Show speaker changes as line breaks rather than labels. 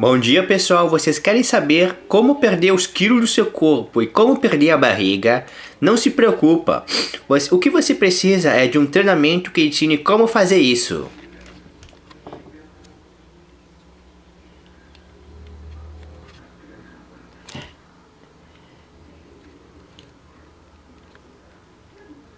Bom dia pessoal, vocês querem saber como perder os quilos do seu corpo e como perder a barriga? Não se preocupa, o que você precisa é de um treinamento que ensine como fazer isso.